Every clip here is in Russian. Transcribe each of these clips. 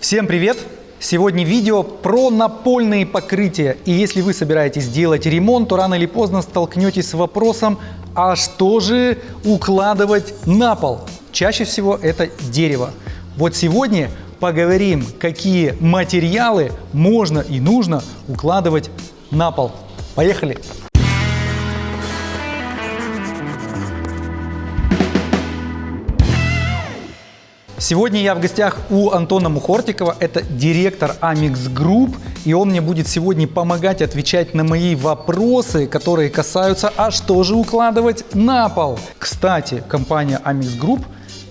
Всем привет! Сегодня видео про напольные покрытия. И если вы собираетесь делать ремонт, то рано или поздно столкнетесь с вопросом, а что же укладывать на пол? Чаще всего это дерево. Вот сегодня поговорим, какие материалы можно и нужно укладывать на пол. Поехали! Сегодня я в гостях у Антона Мухортикова, это директор Amix Group, и он мне будет сегодня помогать отвечать на мои вопросы, которые касаются, а что же укладывать на пол. Кстати, компания Amix Group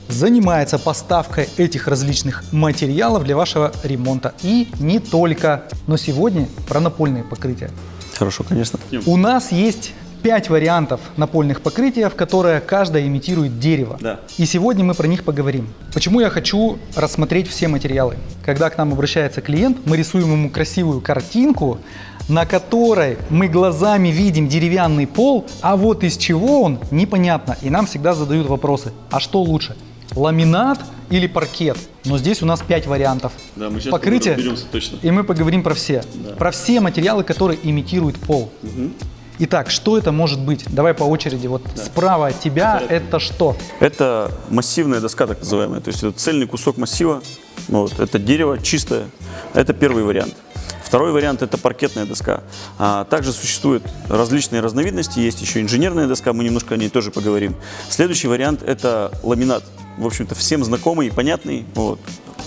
занимается поставкой этих различных материалов для вашего ремонта. И не только. Но сегодня про напольные покрытия. Хорошо, конечно. У нас есть пять вариантов напольных покрытий, которые каждая имитирует дерево. Да. И сегодня мы про них поговорим. Почему я хочу рассмотреть все материалы? Когда к нам обращается клиент, мы рисуем ему красивую картинку, на которой мы глазами видим деревянный пол, а вот из чего он, непонятно. И нам всегда задают вопросы, а что лучше? Ламинат или паркет? Но здесь у нас 5 вариантов Да, мы сейчас покрытия. точно. И мы поговорим про все. Да. Про все материалы, которые имитируют пол. Мгм. Итак, что это может быть? Давай по очереди. Вот справа от тебя Порядке. это что? Это массивная доска, так называемая. То есть это цельный кусок массива. Вот, это дерево чистое. Это первый вариант. Второй вариант – это паркетная доска. А, также существуют различные разновидности. Есть еще инженерная доска, мы немножко о ней тоже поговорим. Следующий вариант – это ламинат. В общем-то, всем знакомый и понятный. Вот.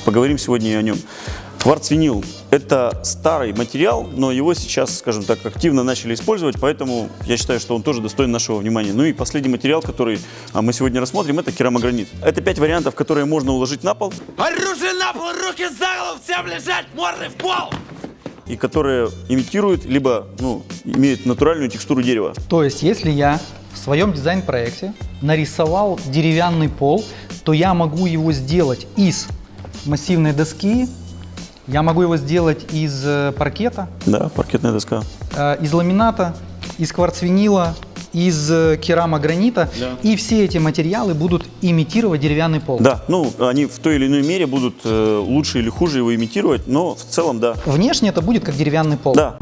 Поговорим сегодня и о нем. Кварц-винил – это старый материал, но его сейчас, скажем так, активно начали использовать, поэтому я считаю, что он тоже достоин нашего внимания. Ну и последний материал, который а, мы сегодня рассмотрим, это керамогранит. Это пять вариантов, которые можно уложить на пол Оружие на пол, руки за голову, всем лежать, морды в пол! и которые имитируют, либо ну, имеют натуральную текстуру дерева. То есть, если я в своем дизайн-проекте нарисовал деревянный пол, то я могу его сделать из массивной доски, я могу его сделать из э, паркета, Да, паркетная доска. э, из ламината, из кварцвинила, из э, керамогранита. Да. И все эти материалы будут имитировать деревянный пол. Да, ну, они в той или иной мере будут э, лучше или хуже его имитировать, но в целом, да. Внешне это будет как деревянный пол. Да,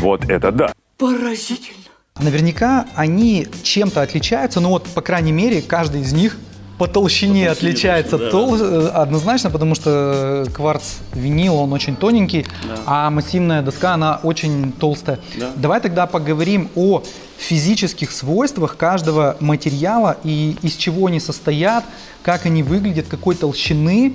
Вот это да! Поразительно! Наверняка они чем-то отличаются, но вот, по крайней мере, каждый из них по толщине По толщине отличается да. тол- э, однозначно, потому что кварц винил, он очень тоненький, а массивная доска, она очень толстая. Да. Давай тогда поговорим о физических свойствах каждого материала и из чего они состоят, как они выглядят, какой толщины.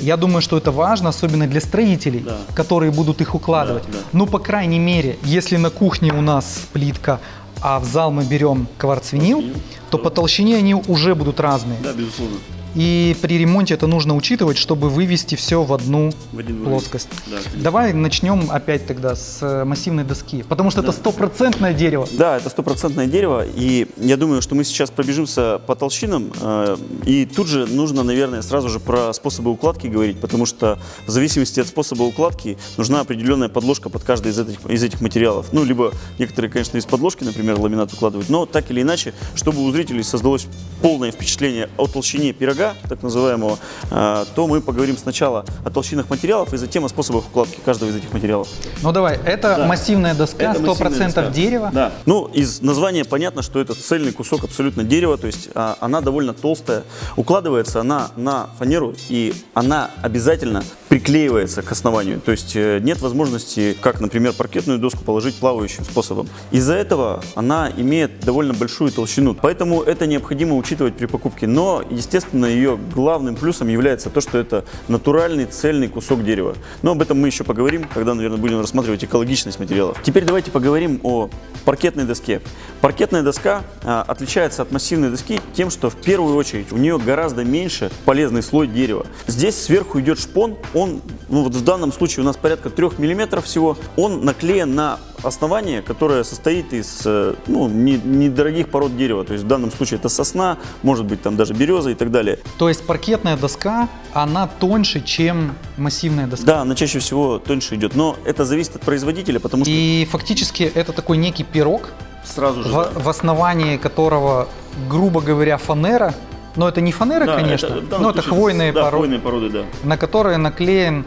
Я думаю, что это важно, особенно для строителей, Да. которые будут их укладывать. Да, да. Ну, по крайней мере, если на кухне у нас плитка, а в зал мы берем кварцвинил, то по толщине они уже будут разные. да, безусловно. И при ремонте это нужно учитывать, чтобы вывести все в одну В плоскость. Да, конечно. Давай начнем опять тогда с э, массивной доски, потому что это стопроцентное дерево. Да, это стопроцентное дерево, и я думаю, что мы сейчас пробежимся по толщинам, э, и тут же нужно, наверное, сразу же про способы укладки говорить, потому что в зависимости от способа укладки нужна определенная подложка под каждый из этих, из этих материалов. Ну, либо некоторые, конечно, из подложки, например, ламинат укладывают, но так или иначе, чтобы у зрителей создалось полное впечатление о толщине пирога, так называемого, э, то мы поговорим сначала о толщинах материалов и затем о способах укладки каждого из этих материалов. Ну давай, это Да. массивная доска, Это массивная 100% доска. дерева. Да. Ну, из названия понятно, что это цельный кусок абсолютно дерева, то есть а, она довольно толстая. Укладывается она на фанеру, и она обязательно приклеивается к основанию. То есть э, нет возможности, как, например, паркетную доску положить плавающим способом. Из-за этого она имеет довольно большую толщину, поэтому это необходимо учитывать при покупке. Но, естественно, ее главным плюсом является то, что это натуральный цельный кусок дерева. Но об этом мы еще поговорим, когда, наверное, будем рассматривать экологичность материалов. Теперь давайте поговорим о паркетной доске. Паркетная доска а, отличается от массивной доски тем, что в первую очередь у нее гораздо меньше полезный слой дерева. Здесь сверху идет шпон, он, ну вот в данном случае у нас порядка 3 мм всего, он наклеен на основание, которое состоит из э, ну, не- недорогих пород дерева. То есть в данном случае это сосна, может быть там даже береза и так далее. То есть паркетная доска, она тоньше, чем массивная доска. Да, она чаще всего тоньше идет, но это зависит от производителя, потому что И фактически это такой некий пирог, сразу же... в, в основании которого, грубо говоря, фанера, Но это не фанера, Да, конечно, это, но это хвойные да, породы, хвойные породы, да. на которые наклеен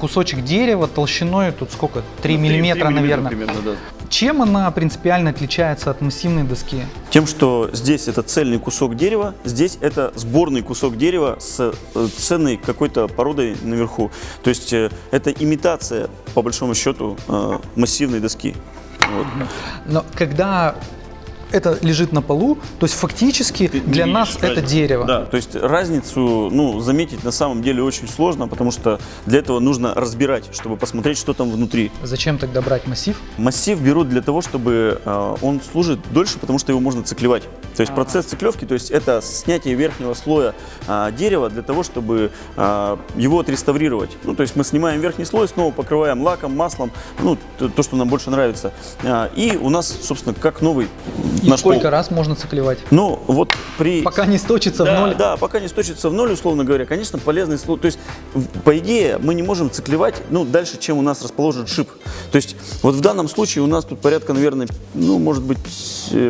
кусочек дерева толщиной, тут сколько, 3 Ну, миллиметра, наверное. примерно, да. Чем она принципиально отличается от массивной доски? Тем, что здесь это цельный кусок дерева, здесь это сборный кусок дерева с э, ценной какой-то породой наверху. То есть э, это имитация, по большому счету, э, массивной доски. Вот. Но когда это лежит на полу, то есть фактически Ты для нас это разницу. дерево. Да, то есть разницу ну, заметить на самом деле очень сложно, потому что для этого нужно разбирать, чтобы посмотреть, что там внутри. Зачем тогда брать массив? Массив берут для того, чтобы э, он служит дольше, потому что его можно циклевать. То есть процесс циклевки, то есть это снятие верхнего слоя а, дерева для того, чтобы а, его отреставрировать. Ну, то есть мы снимаем верхний слой, снова покрываем лаком, маслом, ну, то, то, что нам больше нравится. А, и у нас, собственно, как новый И наш сколько пол. раз можно циклевать? Ну, вот при... Пока не сточится в да, ноль. Да, пока не сточится в ноль, условно говоря, конечно, полезный слой. То есть, в- по идее, мы не можем циклевать ну, дальше, чем у нас расположен шип. То есть, вот в данном случае у нас тут порядка, наверное, ну, может быть,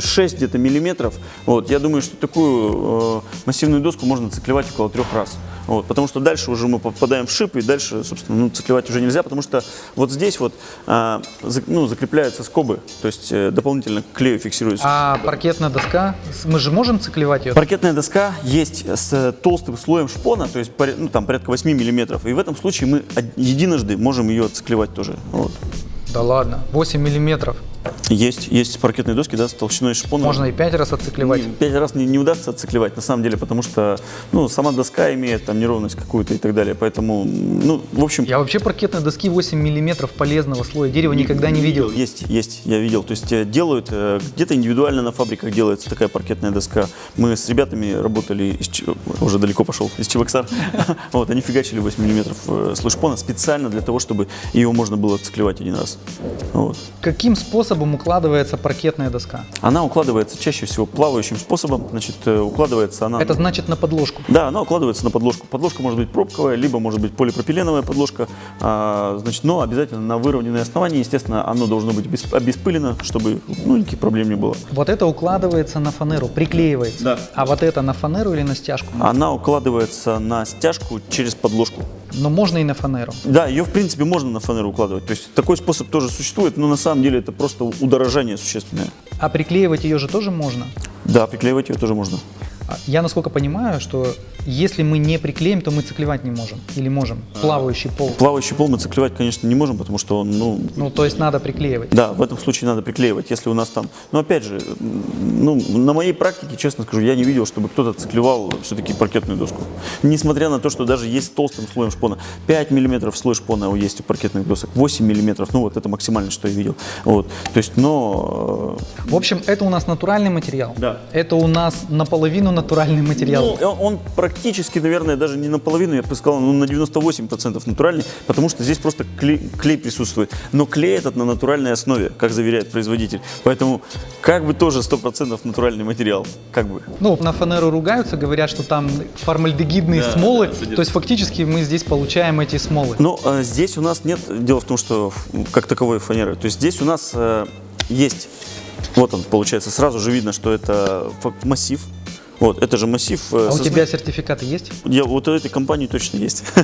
6 где-то миллиметров. Вот, я думаю, что такую э, массивную доску можно циклевать около трех раз. Вот, потому что дальше уже мы попадаем в шип, и дальше, собственно, ну, циклевать уже нельзя, потому что вот здесь вот зак- ну, закрепляются скобы, то есть э, дополнительно к клею фиксируются. А паркетная доска, мы же можем циклевать ее? Паркетная доска есть с толстым слоем шпона, то есть ну, там порядка 8 миллиметров. И в этом случае мы единожды можем ее отциклевать тоже. Вот. Да ладно, 8 миллиметров. Есть, есть паркетные доски да, с толщиной шпона. Можно и 5 раз отциклевать. Не, Пять раз не, не удастся отциклевать, на самом деле, потому что ну, сама доска имеет там неровность какую-то и так далее. Поэтому, ну, в общем, Я вообще паркетной доски 8 миллиметров полезного слоя дерева никогда не видел. Есть, есть, я видел. То есть э, делают, э, где-то индивидуально на фабриках делается такая паркетная доска. Мы с ребятами работали, из, уже далеко пошел, из Чебоксар. Вот, они фигачили 8 миллиметров э, слой шпона специально для того, чтобы ее можно было отциклевать один раз. Каким способом укладывается паркетная доска? Она укладывается чаще всего плавающим способом. Значит, э, укладывается она... Это значит на подложку. Да, она укладывается на подложку. Подложка может быть пробковая, либо может быть полипропиленовая подложка. А, значит, но обязательно на выровненное основание. Естественно, оно должно быть обесп- обеспылено, чтобы ну, никаких проблем не было. Вот это укладывается на фанеру, приклеивается. Да. А вот это на фанеру или на стяжку? Она укладывается на стяжку через подложку. Но можно и на фанеру. Да, ее в принципе можно на фанеру укладывать. То есть такой способ тоже существует, но на самом деле это просто удорожание существенное. А приклеивать ее же тоже можно. Да, приклеивать ее тоже можно. А Я насколько понимаю, что если мы не приклеим, то мы циклевать не можем. Или можем. Плавающий пол. Плавающий пол мы циклевать, конечно, не можем, потому что он, ну, Ну, то есть надо приклеивать. Да, в этом случае надо приклеивать, если у нас там... Но опять же, ну, на моей практике, честно скажу, я не видел, чтобы кто-то циклевал все-таки паркетную доску. Несмотря на то, что даже есть толстым слоем шпона. 5 миллиметров слой шпона есть у паркетных досок, 8 миллиметров, ну вот это максимально, что я видел. Вот, то есть, но... В общем, это у нас натуральный материал. Да. Это у нас наполовину натуральный э, материал. ну, он, он практически, наверное, даже не наполовину, я бы сказал, ну, на 98% натуральный, потому что здесь просто клей, клей присутствует. Но клей этот на натуральной основе, как заверяет производитель. Поэтому как бы тоже 100% натуральный материал. Как бы. Ну, на фанеру ругаются, говорят, что там формальдегидные Да, смолы. да, то есть фактически мы здесь получаем эти смолы. Но э, здесь у нас нет, дело в том, что как таковой фанеры. То есть здесь у нас э, есть, вот он получается, сразу же видно, что это массив. Вот, это же массив. э, А у сосны. тебя сертификаты есть? Я, вот у этой компании точно есть.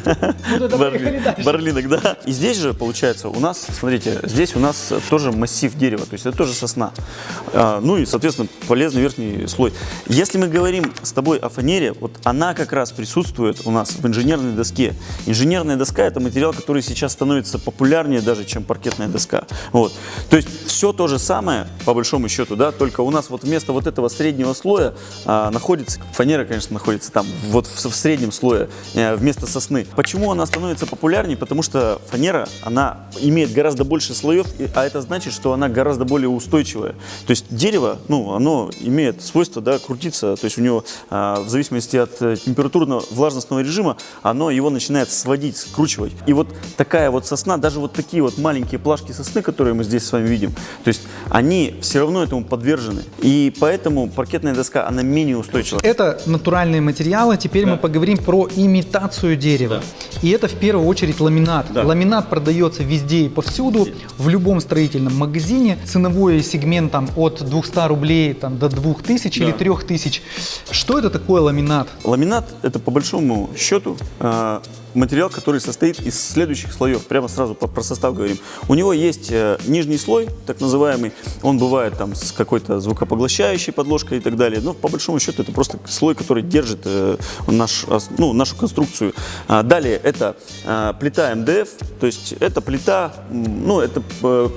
дальше. Барлинок, да. И здесь же, получается, у нас, смотрите, здесь у нас тоже массив дерева, то есть это тоже сосна. А, Ну и, соответственно, полезный верхний слой. Если мы говорим с тобой о фанере, вот она как раз присутствует у нас в инженерной доске. Инженерная доска – это материал, который сейчас становится популярнее даже, чем паркетная доска. Вот. То есть все то же самое, по большому счету, да, только у нас вот вместо вот этого среднего слоя а, находится, фанера, конечно, находится там, вот в, в среднем слое, э, вместо сосны. Почему она становится популярнее? Потому что фанера, она имеет гораздо больше слоев, а это значит, что она гораздо более устойчивая. То есть дерево, ну, оно имеет свойство, да, крутиться, то есть у него, а, в зависимости от э, температурно-влажностного режима, оно его начинает сводить, скручивать. И вот такая вот сосна, даже вот такие вот маленькие плашки сосны, которые мы здесь с вами видим, то есть они все равно этому подвержены. И поэтому паркетная доска, она менее устойчива устойчиво. Это натуральные материалы. Теперь мы поговорим про имитацию дерева. И это в первую очередь ламинат. Да. Ламинат продается везде и повсюду, в любом строительном магазине. Ценовой сегмент там от 200 рублей там, до 2000 или 3000. Что это такое ламинат? Ламинат – это по большому счету э, материал, который состоит из следующих слоев. Прямо сразу про состав говорим. У него есть э, нижний слой, так называемый. Он бывает там с какой-то звукопоглощающей подложкой и так далее. Но по большому счету это просто слой, который держит э, наш, ос- ну, нашу конструкцию. А, далее это э, плита МДФ. То есть это плита, ну это э,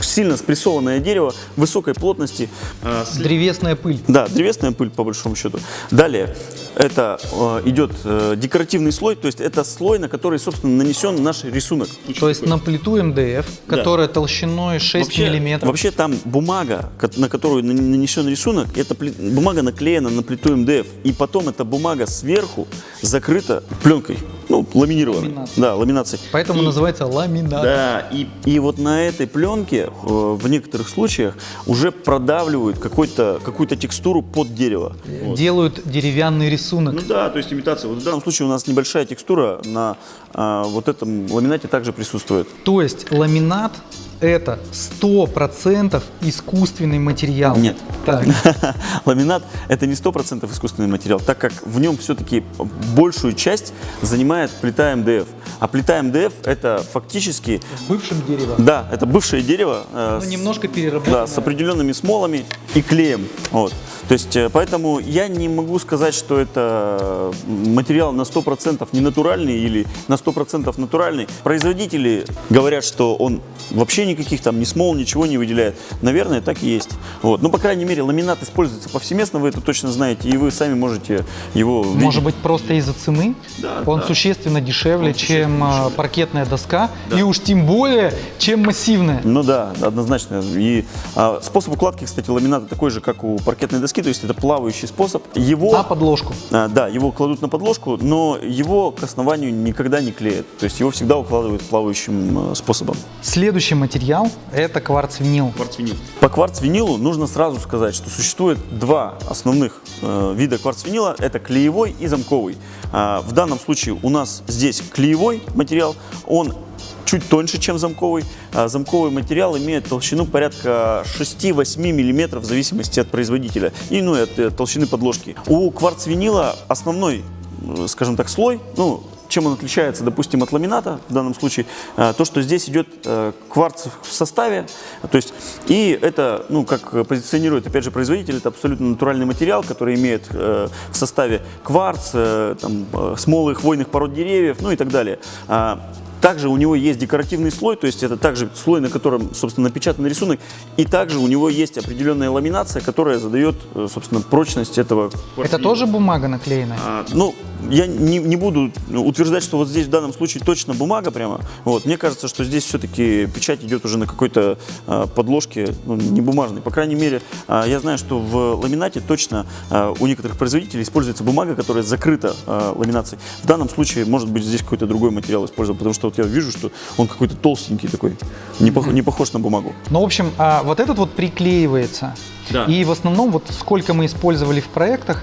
сильно спрессованное дерево высокой плотности. э, Древесная пыль. да, древесная пыль по большому счету. Далее это э, идет э, декоративный слой, то есть это слой, на который, собственно, нанесен наш рисунок. То есть на плиту МДФ, которая толщиной 6 Вообще, миллиметров. вообще там бумага, на которую нан- нанесен рисунок, пли- бумага наклеена на плиту МДФ, и потом эта бумага сверху закрыта пленкой, ну, ламинированной. Ламинацией. Да, ламинацией. Поэтому И- называется ламинат. Да, и, и вот на этой пленке э, в некоторых случаях уже продавливают какой-то, какую-то текстуру под дерево. Вот. Делают деревянный рисунок. Ну да, то есть имитация. Вот в данном случае у нас небольшая текстура на а, вот этом ламинате также присутствует. То есть ламинат это 100% искусственный материал. Нет. Так. Ламинат это не 100% искусственный материал, так как в нем все-таки большую часть занимает плита МДФ. А плита МДФ это фактически, Бывшим деревом. да, это бывшее дерево э, Ну, с- немножко переработанное. Да, с определенными смолами и клеем. Вот. То есть, э, поэтому я не могу сказать, что это материал на 100% не натуральный или на 100% натуральный. Производители говорят, что он вообще никаких там ни смол, ничего не выделяет. Наверное, так и есть. Вот. Ну, по крайней мере, ламинат используется повсеместно, вы это точно знаете, и вы сами можете его видеть. Может быть, просто из-за цены? Да, Он да. существенно дешевле, Он существенно чем а, дешевле. паркетная доска, и уж тем более, чем массивная. Ну да, однозначно. И а, способ укладки, кстати, ламината такой же, как у паркетной доски, то есть это плавающий способ. Его, На подложку. а, да, его кладут на подложку, но его к основанию никогда не клеят. То есть его всегда укладывают плавающим э, способом. Следующий материал – это кварц-винил. По кварц-винилу нужно сразу сказать, что существует два основных э, вида кварц-винила. Это клеевой и замковый. А, в данном случае у нас здесь клеевой материал. Он чуть тоньше, чем замковый. А замковый материал имеет толщину порядка 6-8 мм в зависимости от производителя и ну, от э, толщины подложки. У кварц-винила основной, э, скажем так, слой, ну, чем он отличается, допустим, от ламината в данном случае, э, то, что здесь идет э, кварц в составе, то есть, и это, ну, как позиционирует, опять же, производитель, это абсолютно натуральный материал, который имеет э, в составе кварц, там, смолы хвойных пород деревьев, ну и так далее. А, также у него есть декоративный слой, то есть это также слой, на котором, собственно, напечатан рисунок, и также у него есть определенная ламинация, которая задает, собственно, прочность этого Это тоже бумага наклеенная? а, Ну, я не, не буду утверждать, что вот здесь в данном случае точно бумага прямо. Вот. Мне кажется, что здесь все-таки печать идет уже на какой-то а, подложке, ну, не бумажной. По крайней мере, а, я знаю, что в ламинате точно а, у некоторых производителей используется бумага, которая закрыта а, ламинацией. В данном случае, может быть, здесь какой-то другой материал использован, потому что вот я вижу, что он какой-то толстенький такой, не, пох- не похож на бумагу. Ну, в общем, а, вот этот вот приклеивается. Да. И в основном, вот сколько мы использовали в проектах,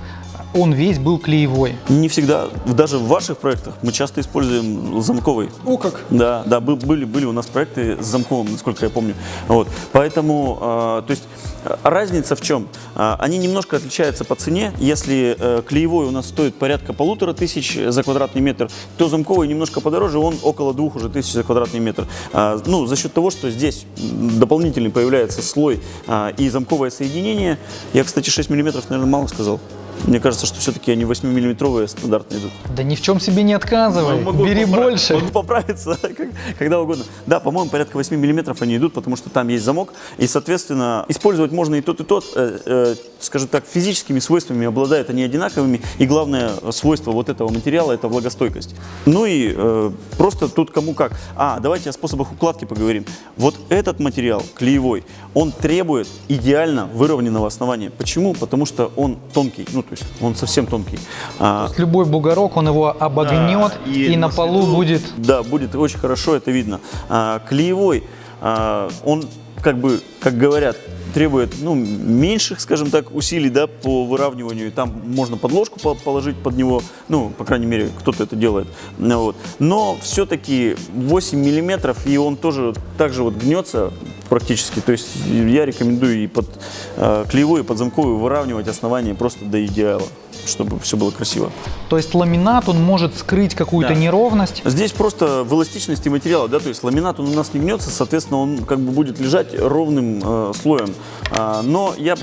он весь был клеевой. Не всегда, даже в ваших проектах мы часто используем замковый. О, как! Да, да, бы- были, были у нас проекты с замковым, насколько я помню. Вот. Поэтому, э, то есть, э, разница в чем? Э, они немножко отличаются по цене. Если э, клеевой у нас стоит порядка полутора тысяч за квадратный метр, то замковый немножко подороже, он около двух уже тысяч за квадратный метр. А, ну, за счет того, что здесь дополнительный появляется слой а, и замковое соединение. Я, кстати, 6 миллиметров, наверное, мало сказал. Мне кажется, что все-таки они 8-миллиметровые стандартно идут. Да ни в чем себе не отказывай, Могу бери попра- больше. Могу поправиться когда угодно. Да, по-моему, порядка 8 миллиметров они идут, потому что там есть замок. И, соответственно, использовать можно и тот, и тот. Э, э, скажем так, физическими свойствами обладают они одинаковыми. И главное свойство вот этого материала – это влагостойкость. Ну и э, просто тут кому как. А, давайте о способах укладки поговорим. Вот этот материал, клеевой, он требует идеально выровненного основания. Почему? Потому что он тонкий, ну то есть он совсем тонкий. А, Любой бугорок, он его обогнет, да, и, на полу свету- будет... Да, будет очень хорошо это видно. А, клеевой, а, он как бы, как говорят, требует ну, меньших, скажем так, усилий да, по выравниванию. Там можно подложку по- положить под него, ну, по крайней мере, кто-то это делает. Вот. Но все-таки 8 миллиметров, и он тоже так же вот гнется практически. То есть я рекомендую и под э, клеевую, и под замковую выравнивать основание просто до идеала, чтобы все было красиво. То есть ламинат, он может скрыть какую-то Да. неровность. Здесь просто в эластичности материала, да, то есть ламинат он у нас не гнется, соответственно, он как бы будет лежать ровным э, слоем. А, но я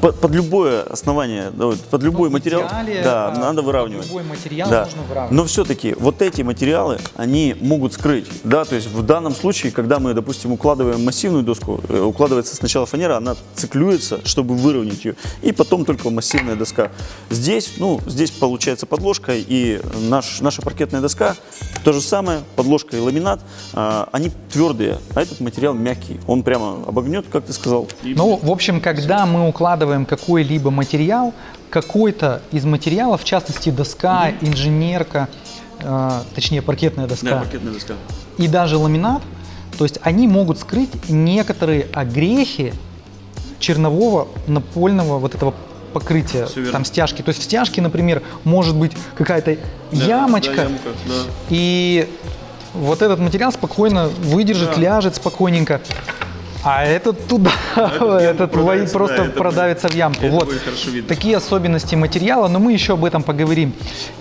под, под любое основание, да, вот под любой материал, идеале, да, а, надо под выравнивать. любой материал Да. нужно выравнивать. Но все-таки вот эти материалы, они могут скрыть, да, то есть в данном случае, когда мы, допустим, укладываем массивную доску, э, укладывается сначала фанера, она циклюется, чтобы выровнять ее, и потом только массивная доска. Здесь, ну, здесь получается подложка и наш, наша паркетная доска, то же самое, подложка и ламинат, а, они твердые, а этот материал мягкий, он прямо обогнет, как ты сказал. Ну, в общем, когда мы укладываем какой-либо материал, какой-то из материалов, в частности доска, инженерка, э, точнее паркетная доска, паркетная доска. и даже ламинат, то есть они могут скрыть некоторые огрехи чернового напольного вот этого покрытия, там стяжки. То есть в стяжке, например, может быть какая-то ямочка, и вот этот материал спокойно выдержит, ляжет спокойненько. А этот туда, этот во- продавится, просто да, это продавится в ямку. Вот будет такие особенности материала, но мы еще об этом поговорим.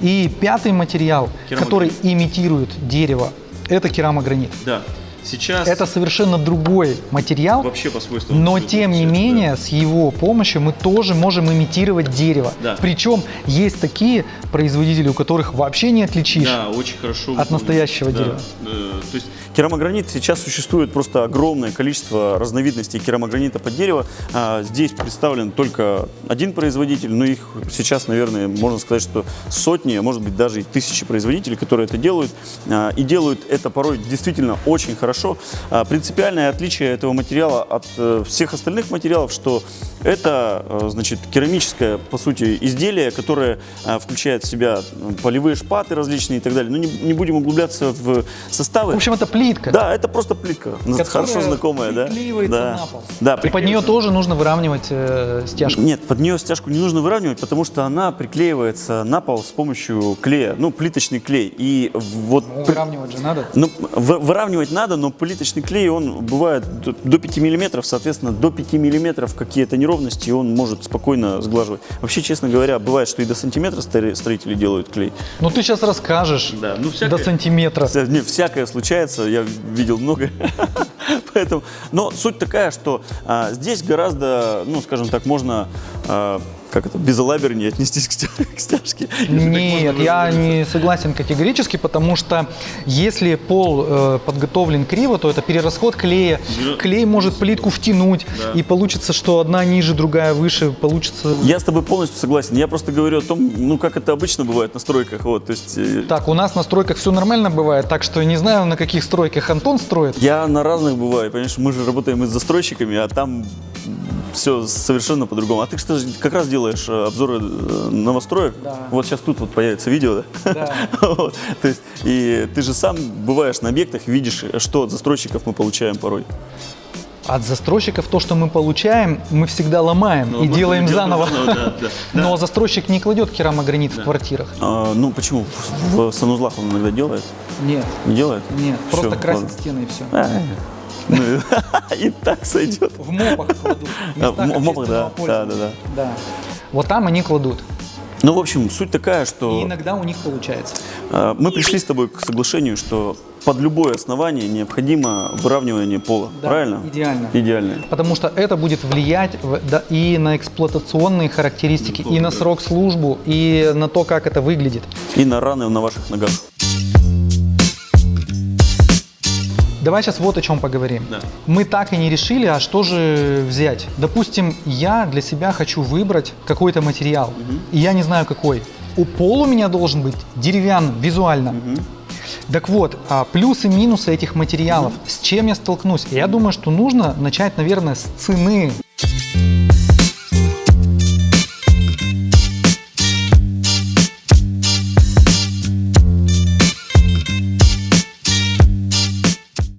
И пятый материал, Керамогранит. который имитирует дерево, это керамогранит. Да, сейчас Это совершенно другой материал, вообще по свойствам. но тем не отличается, да. менее с его помощью мы тоже можем имитировать дерево. Да. Причем есть такие производители, у которых вообще не отличишь. Да, очень хорошо. От настоящего Да. дерева. Э, То есть керамогранит сейчас существует просто огромное количество разновидностей керамогранита под дерево. А, Здесь представлен только один производитель, но их сейчас, наверное, можно сказать, что сотни, а может быть даже и тысячи производителей, которые это делают. А, И делают это порой действительно очень хорошо. А, Принципиальное отличие этого материала от э, всех остальных материалов, что это, э, значит, керамическое, по сути, изделие, которое включает в себя полевые шпаты различные и так далее. Но не будем углубляться в составы. В общем, это плитка. Да, это просто плитка, которая хорошо знакомая, да? приклеивается да. на пол. Да, И под нее тоже нужно выравнивать э, стяжку. Нет, под нее стяжку не нужно выравнивать, потому что она приклеивается на пол с помощью клея, ну, плиточный клей. И вот Ну, выравнивать же надо. Ну, вы- выравнивать надо, но плиточный клей, он бывает до, до 5 миллиметров, соответственно, до 5 миллиметров какие-то неровности он может спокойно сглаживать. Вообще, честно говоря, бывает, что и до сантиметра строители делают клей. Ну ты сейчас расскажешь Да, ну, до всякое- сантиметра. Вся- не, всякое случается, я видел много. Поэтому, но суть такая, что а, здесь гораздо, ну, скажем так, можно а, как это, безалабернее отнестись к, стя- к стяжке. Нет, я не согласен категорически, потому что если пол э, подготовлен криво, то это перерасход клея. Да. Клей может плитку втянуть, Да. и получится, что одна ниже, другая выше, получится... Я с тобой полностью согласен. Я просто говорю о том, ну, как это обычно бывает на стройках. Вот, то есть, э, Так, у нас на стройках все нормально бывает, так что не знаю, на каких стройках Антон строит. я на разных бываю, понимаешь, мы же работаем и с застройщиками, а там все совершенно по-другому. А ты же как раз делаешь э, обзоры э, новостроек. Да. Вот сейчас тут вот появится видео, да? Да. Вот. То есть, и ты же сам бываешь на объектах, видишь, что от застройщиков мы получаем порой. От застройщиков то, что мы получаем, мы всегда ломаем Ну, и делаем заново. да, да, да. Но застройщик не кладет керамогранит в квартирах. А, ну почему? В, в санузлах он иногда делает? Нет, Не делает? нет, Всё, просто красит ладно. стены и все. А, ну, И так сойдет. В мопах кладут. в А, мопах, да, да, да. Да. Вот там они кладут. Ну, в общем, суть такая, И что иногда у них получается. э, мы пришли с тобой к соглашению, что под любое основание необходимо выравнивание пола. Да, Правильно? идеально. Идеально. Потому что это будет влиять в- да, и на эксплуатационные характеристики, и на срок службу, и на то, как это выглядит. И на раны на ваших ногах. Давай сейчас вот о чем поговорим. Да. Мы так и не решили, а что же взять. Допустим, я для себя хочу выбрать какой-то материал, и я не знаю какой. У пол у меня должен быть деревянным, визуально. Так вот, а плюсы и минусы этих материалов, с чем я столкнусь? Я думаю, что нужно начать, наверное, с цены.